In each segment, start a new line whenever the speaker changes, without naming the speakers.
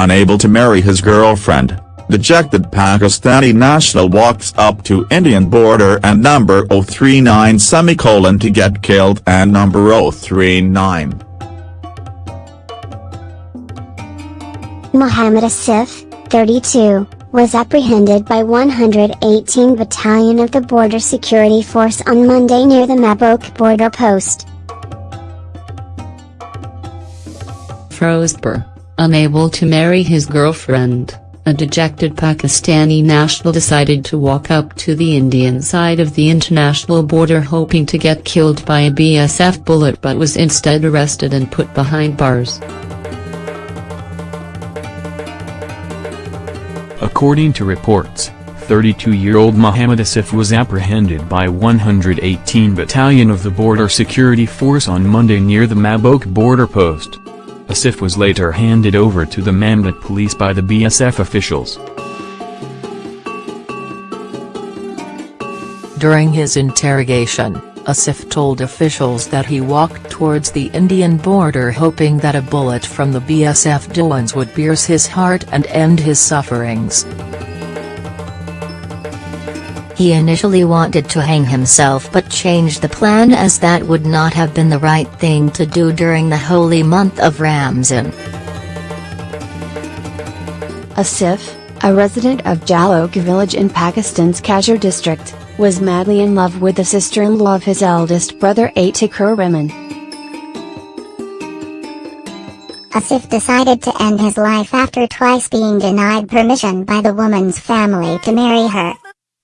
unable to marry his girlfriend, dejected Pakistani national walks up to Indian border and number 039 semicolon to get killed and number 039.
Mohammed Asif, 32, was apprehended by 118 Battalion of the Border Security Force on Monday near the Mabok border post.
Firozpur, unable to marry his girlfriend, a dejected Pakistani national decided to walk up to the Indian side of the international border hoping to get killed by a BSF bullet but was instead arrested and put behind bars.
According to reports, 32-year-old Mohammed Asif was apprehended by 118 Battalion of the Border Security Force on Monday near the Mabok border post. Asif was later handed over to the Mamdot police by the BSF officials.
During his interrogation, Asif told officials that he walked towards the Indian border hoping that a bullet from the BSF Jawans would pierce his heart and end his sufferings.
He initially wanted to hang himself but changed the plan as that would not have been the right thing to do during the holy month of Ramzan.
Asif, a resident of Jalok village in Pakistan's Kasur district, was madly in love with the sister-in-law of his eldest brother Atikur Rehman.
Asif decided to end his life after twice being denied permission by the woman's family to marry her.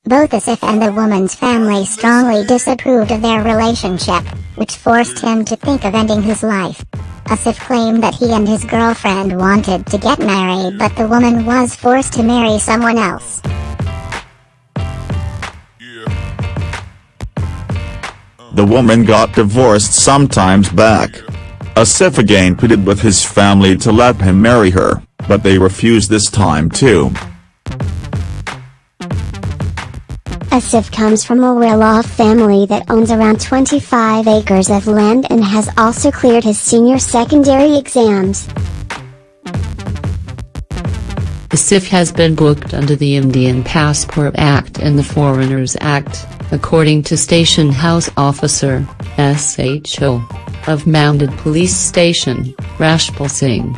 Both Asif and the woman's family strongly disapproved of their relationship, which forced him to think of ending his life. Asif claimed that he and his girlfriend wanted to get married but the woman was forced to marry someone else.
The woman got divorced sometimes back. Asif again pleaded with his family to let him marry her, but they refused this time too.
Asif comes from a well-off family that owns around 25 acres of land and has also cleared his senior secondary exams.
Asif has been booked under the Indian Passport Act and the Foreigners Act, according to Station House Officer, SHO, of Mamdot Police Station, Rashpal Singh.